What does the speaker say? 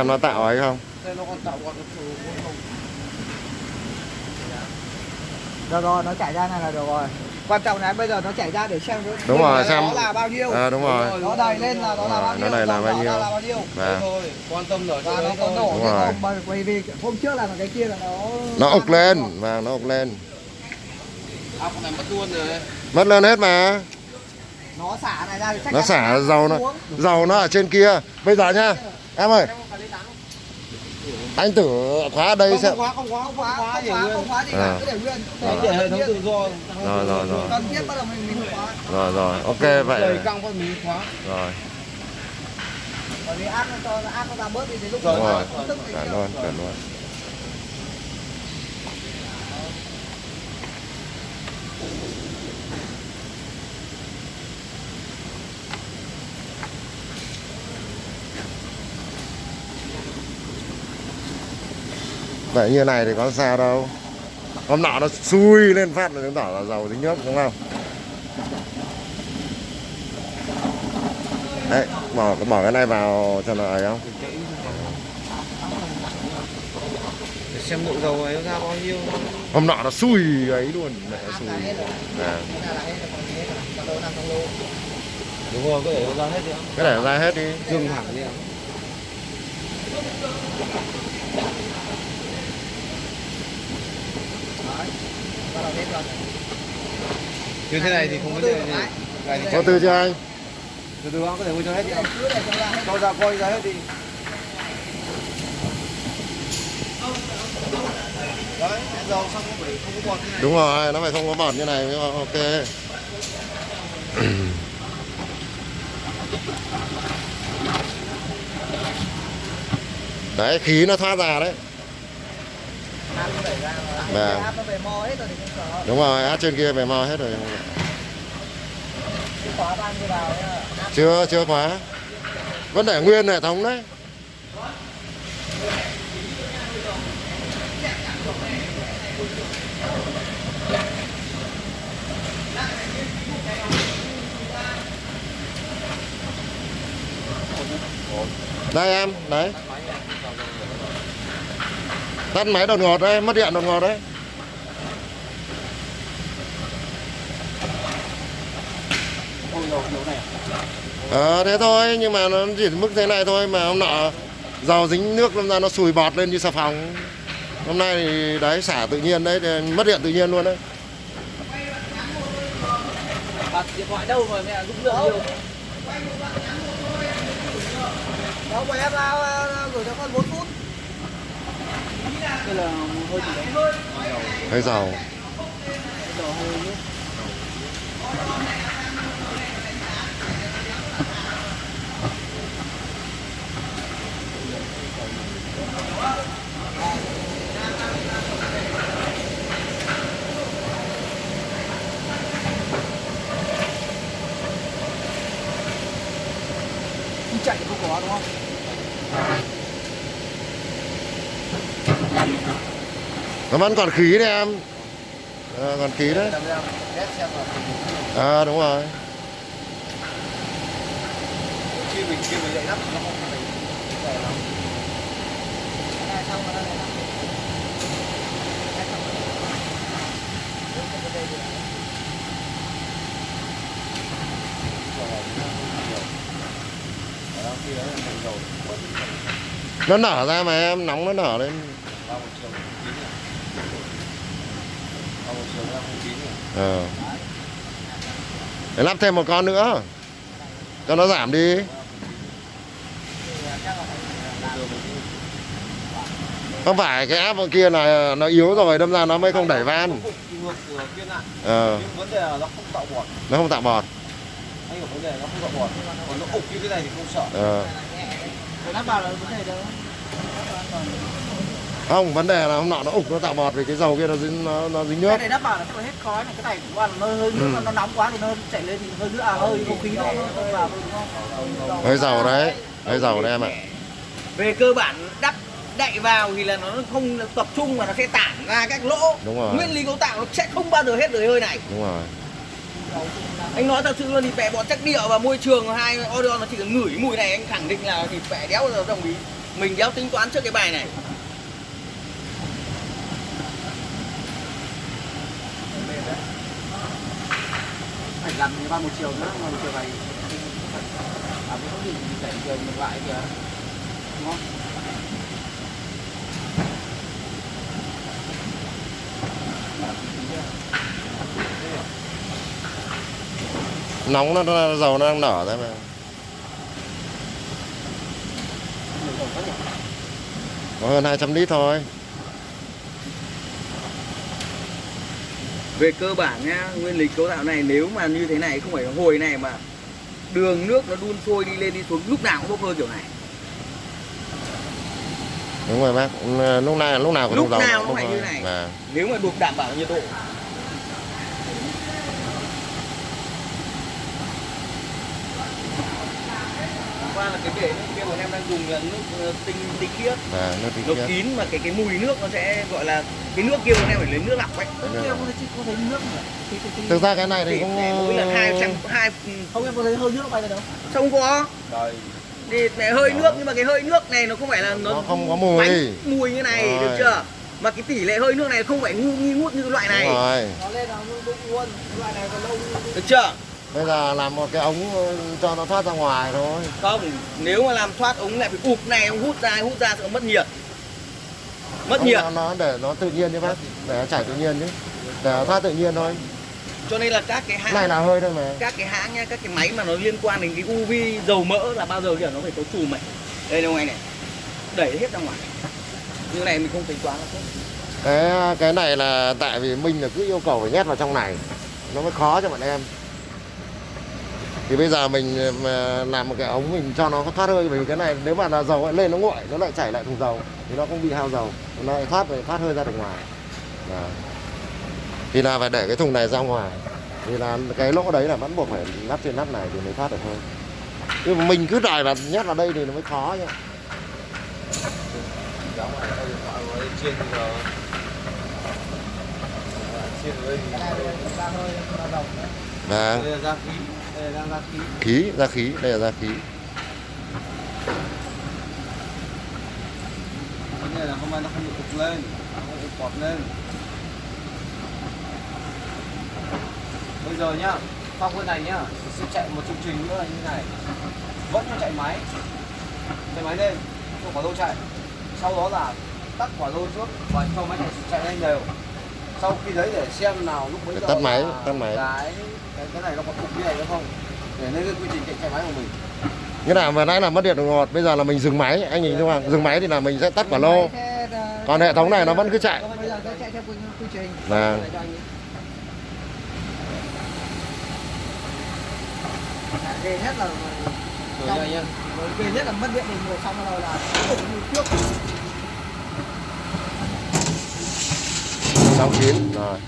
Xem nó tạo ấy không? Đây nó còn tạo còn cái không Được rồi, nó chảy ra này là được rồi. Quan trọng là bây giờ nó chảy ra để xem nó- Đúng rồi, nó xem- là bao nhiêu. À, đúng rồi. Nó đầy lên là nó là Rồi, bao nó nhiêu. đầy là bao nhiêu. là bao nhiêu. Và quan tâm ở Và nó có nổ Đúng rồi. không bởi- vì hôm trước là cái kia là nó nó ục lên, và nó ục lên. à con này mất luôn rồi Mất lên hết mà. nó xả này ra thì chắc Nó xả dầu nó dầu nó ở trên kia. Bây giờ nhá. Em ơi, anh thử khóa ở đây không xem. không khóa không khóa không Không khóa, khóa không khóa, nguyên không khóa gì À. cả, cứ để nguyên. Đấy, để hệ thống tự do Rồi, rồi, rồi. Cần thiết bắt đầu mình mình khóa. Rồi rồi, ok vậy. căng con mình khóa Rồi, Bởi vì áp nó cho nó áp nó ra bớt đi đến lúc Rồi, đúng đó rồi. nó tức Cả Vậy như này thì có sao đâu. Hôm nọ nó xui lên phát là chứng tỏ là dầu dính nước đúng không? Đấy, bỏ, bỏ cái này vào cho nó ấy không? Để xem lượng dầu ấy ra bao nhiêu. Hôm nọ nó xui ấy luôn mẹ xui. À, đúng rồi có để ra hết đi. Cái này ra hết đi. Dừng hẳn đi ạ Đấy. Bắt đầu hết rồi. Như thế này thì không có Từ gì Có từ chưa anh? Từ từ có thể nguyên cho hết để cho ra coi ra hết đi. Đấy dầu xong có phải không có bọt như này. Đúng rồi, nó phải không có bọt như này mới ok. Đấy, khí nó thoát ra đấy sợ. Đúng rồi, át trên kia về mo hết rồi. Áp Chưa, chưa khóa. Vẫn để nguyên hệ thống đấy. Đây em, đấy Tắt máy đột ngột đấy, mất điện đột ngột đấy ôi dầu dầu này Ờ thế thôi nhưng mà nó chỉ mức thế này thôi mà hôm nọ dầu dính nước lâm ra nó sùi bọt lên như xà phòng hôm nay thì đấy xả tự nhiên đấy mất điện tự nhiên luôn đấy bật điện thoại đâu mà mẹ rung lượng nhiều. Đâu mà em ờ, gửi cho con 4 phút đây là hơi gì đấy hơi dầu dầu hơi Đi chạy thì không có đúng không? Nó vẫn còn khí đấy em. Ờ, còn khí đấy. À đúng rồi. Khi mình khi mình dậy không phải nó nở ra mà em nóng nó nở lên ba một chiều chín này ba một chiều ra không chín này ờ. Để lắp thêm một con nữa. Cho nó giảm đi. Không phải cái áp kia là nó yếu rồi, đâm ra nó mới không đẩy van? Ờ. Nó không tạo bọt nó không tạo bọt. Ờ. Không vấn đề là hôm nọ nó ục nó tạo bọt vì cái dầu kia nó dính nó, nó dính nước Cái này đắp vào chắc là hết khói này, cái này cũng là nó hơi nước Ừ. nó nóng quá thì nó chảy lên thì hơi nước à hơi không khí nó nó vào hơi dầu đấy hơi dầu đấy em ạ Về cơ bản đắp đậy vào thì là nó không tập trung mà nó sẽ tản ra các lỗ. Đúng rồi. Nguyên lý cấu tạo nó sẽ không bao giờ hết được hơi này. đúng rồi anh nói thật sự luôn thì bẹ bọt chắc địa và môi trường hai Orion nó chỉ cần ngửi mùi này anh khẳng định là thì bẹ đéo đồng ý mình đéo tính toán trước cái bài này phải làm như ba một chiều nữa mà một chiều này à cái không gì chạy chiều ngược lại kìa. Đúng không? Nóng nó, nó dầu nó đang nở ra mà. Có hơn 200 lít thôi. Về cơ bản nhá nguyên lý cấu tạo này nếu mà như thế này không phải hồi này mà đường nước nó đun sôi đi lên đi xuống lúc nào cũng bốc hơi kiểu này đúng rồi bác Ừ, lúc nào lúc nào cũng Lúc nào cũng phải như này. Vâng. nếu mà được đảm bảo nhiệt độ qua là cái bể dùng là nước ờ, tinh tinh khiết Vâng, nước tinh nó khiết. kín mà cái cái mùi nước nó sẽ gọi là cái nước kia bọn em phải lấy nước lọc ấy. Vâng. kia. Có thấy có thấy nước mà? Thực ra cái này thì cũng mỗi lần hai trăm hai không em có thấy hơi nước nó bay ra đâu. Không có. Trời. Thì này hơi nước nhưng mà cái hơi nước này nó không phải là nó, Nó không có mùi. bánh mùi như này Rồi. được chưa? Mà cái tỷ lệ hơi nước này không phải ngu nghi ngút như loại Đúng này rồi. Nó lên là nó đúng luôn loại này còn lâu được chưa bây giờ làm một cái ống ờ, cho nó thoát ra ngoài thôi. Không nếu mà làm thoát ống lại phải ụp này ông hút ra hút ra sẽ mất nhiệt. Mất Không, nhiệt. nó, nó để nó tự nhiên như bác để nó chảy tự nhiên chứ để nó thoát tự nhiên thôi. Cho nên là các cái cái này hãng là hơi thôi mà. các cái hãng nha các cái máy mà nó liên quan đến cái UV dầu mỡ là bao giờ kiểu nó phải có chùm này đây đâu anh này đẩy hết ra ngoài. Như này mình không tính toán tốt cái cái này là tại vì mình là cứ yêu cầu phải nhét vào trong này. Nó mới khó cho bọn em thì bây giờ mình ờ, làm một cái ống mình cho nó thoát hơi bởi vì cái này nếu mà là dầu lại lên nó nguội nó lại chảy lại thùng dầu thì nó không bị hao dầu nó lại thoát rồi thoát hơi ra được ngoài. Đó. thì là phải để cái thùng này ra ngoài. Thì là cái lỗ đấy là vẫn buộc phải lắp trên nắp này thì mới thoát được thôi. Nhưng mà mình cứ đòi là nhét vào đây thì nó mới khó nhá hơi đấy Vâng đây là ra khí đây là ra khí ra khí đây là ra khí. Cái này là hôm nay nó không được lên nó không bọt lên bây giờ nhá phong cái này nhá sẽ chạy một chương trình nữa là như này. Vẫn cho chạy máy. Chạy máy lên cho quả lô chạy. Sau đó là tắt quả lô trước và cho máy này chạy lên đều sau khi đấy để xem nào lúc bấy giờ tắt máy, tắt máy. cái cái, này nó có cục như này nữa không để lên cái quy trình chạy, máy của mình Cái nào vừa nãy là mất điện đột ngột, bây giờ là mình dừng máy, anh nhìn thấy không? Dừng máy thì là mình sẽ tắt quả lô. Còn hệ thống này nó vẫn cứ chạy. bây giờ sẽ chạy theo quy, quy trình Vâng. Để cho anh ấy. ghê nhất là ghê nhất là mất điện thì người xong rồi là ổn như trước sáu kiến rồi.